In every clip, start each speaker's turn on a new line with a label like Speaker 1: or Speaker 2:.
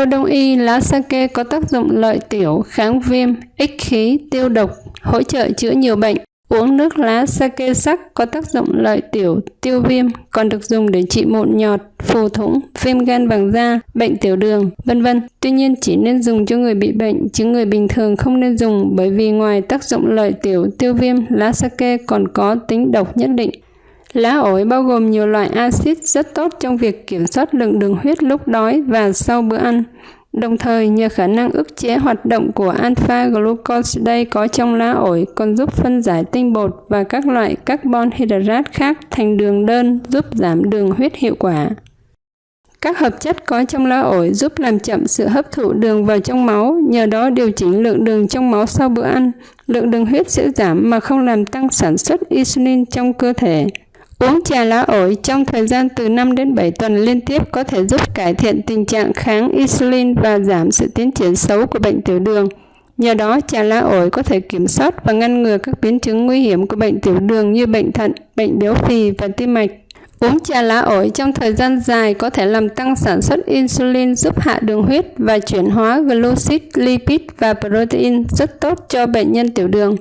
Speaker 1: Theo đông y, lá sake có tác dụng lợi tiểu, kháng viêm, ích khí, tiêu độc, hỗ trợ chữa nhiều bệnh. Uống nước lá sake sắc có tác dụng lợi tiểu, tiêu viêm, còn được dùng để trị mụn nhọt, phù thủng, viêm gan bằng da, bệnh tiểu đường, vân vân. Tuy nhiên chỉ nên dùng cho người bị bệnh, chứ người bình thường không nên dùng bởi vì ngoài tác dụng lợi tiểu, tiêu viêm, lá sake còn có tính độc nhất định. Lá ổi bao gồm nhiều loại axit rất tốt trong việc kiểm soát lượng đường huyết lúc đói và sau bữa ăn. Đồng thời, nhờ khả năng ức chế hoạt động của alpha glucosidase có trong lá ổi còn giúp phân giải tinh bột và các loại carbon hydrate khác thành đường đơn giúp giảm đường huyết hiệu quả. Các hợp chất có trong lá ổi giúp làm chậm sự hấp thụ đường vào trong máu, nhờ đó điều chỉnh lượng đường trong máu sau bữa ăn. Lượng đường huyết sẽ giảm mà không làm tăng sản xuất insulin trong cơ thể. Uống trà lá ổi trong thời gian từ 5 đến 7 tuần liên tiếp có thể giúp cải thiện tình trạng kháng insulin và giảm sự tiến triển xấu của bệnh tiểu đường. Nhờ đó, trà lá ổi có thể kiểm soát và ngăn ngừa các biến chứng nguy hiểm của bệnh tiểu đường như bệnh thận, bệnh béo phì và tim mạch. Uống trà lá ổi trong thời gian dài có thể làm tăng sản xuất insulin giúp hạ đường huyết và chuyển hóa glucid, lipid và protein rất tốt cho bệnh nhân tiểu đường.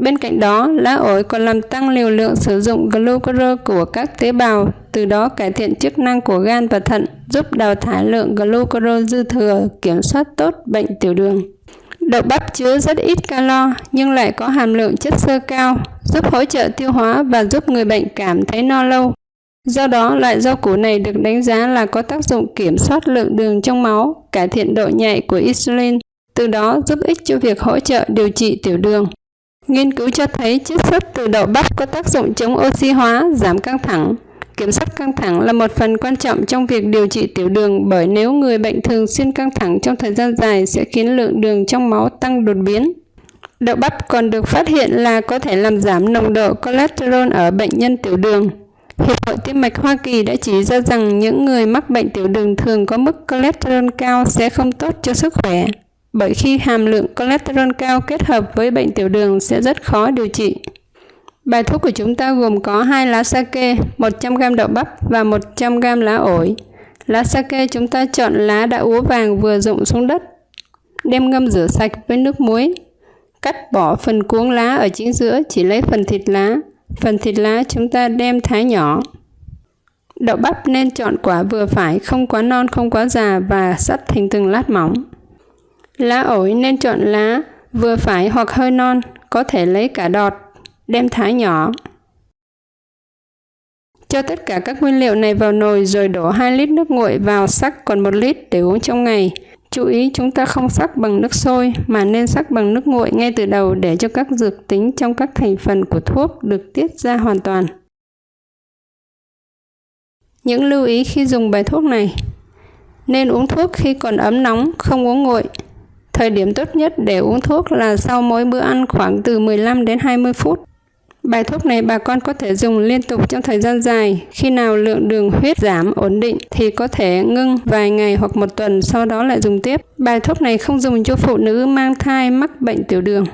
Speaker 1: Bên cạnh đó, lá ổi còn làm tăng liều lượng sử dụng glucose của các tế bào, từ đó cải thiện chức năng của gan và thận, giúp đào thải lượng glucose dư thừa, kiểm soát tốt bệnh tiểu đường. Đậu bắp chứa rất ít calo nhưng lại có hàm lượng chất xơ cao, giúp hỗ trợ tiêu hóa và giúp người bệnh cảm thấy no lâu. Do đó, loại rau củ này được đánh giá là có tác dụng kiểm soát lượng đường trong máu, cải thiện độ nhạy của insulin, từ đó giúp ích cho việc hỗ trợ điều trị tiểu đường. Nghiên cứu cho thấy chiết xuất từ đậu bắp có tác dụng chống oxy hóa, giảm căng thẳng. Kiểm soát căng thẳng là một phần quan trọng trong việc điều trị tiểu đường bởi nếu người bệnh thường xuyên căng thẳng trong thời gian dài sẽ khiến lượng đường trong máu tăng đột biến. Đậu bắp còn được phát hiện là có thể làm giảm nồng độ cholesterol ở bệnh nhân tiểu đường. Hiệp hội Tim mạch Hoa Kỳ đã chỉ ra rằng những người mắc bệnh tiểu đường thường có mức cholesterol cao sẽ không tốt cho sức khỏe bởi khi hàm lượng cholesterol cao kết hợp với bệnh tiểu đường sẽ rất khó điều trị. Bài thuốc của chúng ta gồm có hai lá sake, 100g đậu bắp và 100g lá ổi. Lá sake chúng ta chọn lá đã úa vàng vừa rụng xuống đất. Đem ngâm rửa sạch với nước muối. Cắt bỏ phần cuống lá ở chính giữa, chỉ lấy phần thịt lá. Phần thịt lá chúng ta đem thái nhỏ. Đậu bắp nên chọn quả vừa phải, không quá non, không quá già và sắt thành từng lát mỏng. Lá ổi nên chọn lá vừa phải hoặc hơi non, có thể lấy cả đọt, đem thái nhỏ. Cho tất cả các nguyên liệu này vào nồi rồi đổ 2 lít nước nguội vào sắc còn 1 lít để uống trong ngày. Chú ý chúng ta không sắc bằng nước sôi mà nên sắc bằng nước nguội ngay từ đầu để cho các dược tính trong các thành phần của thuốc được tiết ra hoàn toàn. Những lưu ý khi dùng bài thuốc này Nên uống thuốc khi còn ấm nóng, không uống nguội. Thời điểm tốt nhất để uống thuốc là sau mỗi bữa ăn khoảng từ 15 đến 20 phút. Bài thuốc này bà con có thể dùng liên tục trong thời gian dài. Khi nào lượng đường huyết giảm ổn định thì có thể ngưng vài ngày hoặc một tuần, sau đó lại dùng tiếp. Bài thuốc này không dùng cho phụ nữ mang thai mắc bệnh tiểu đường.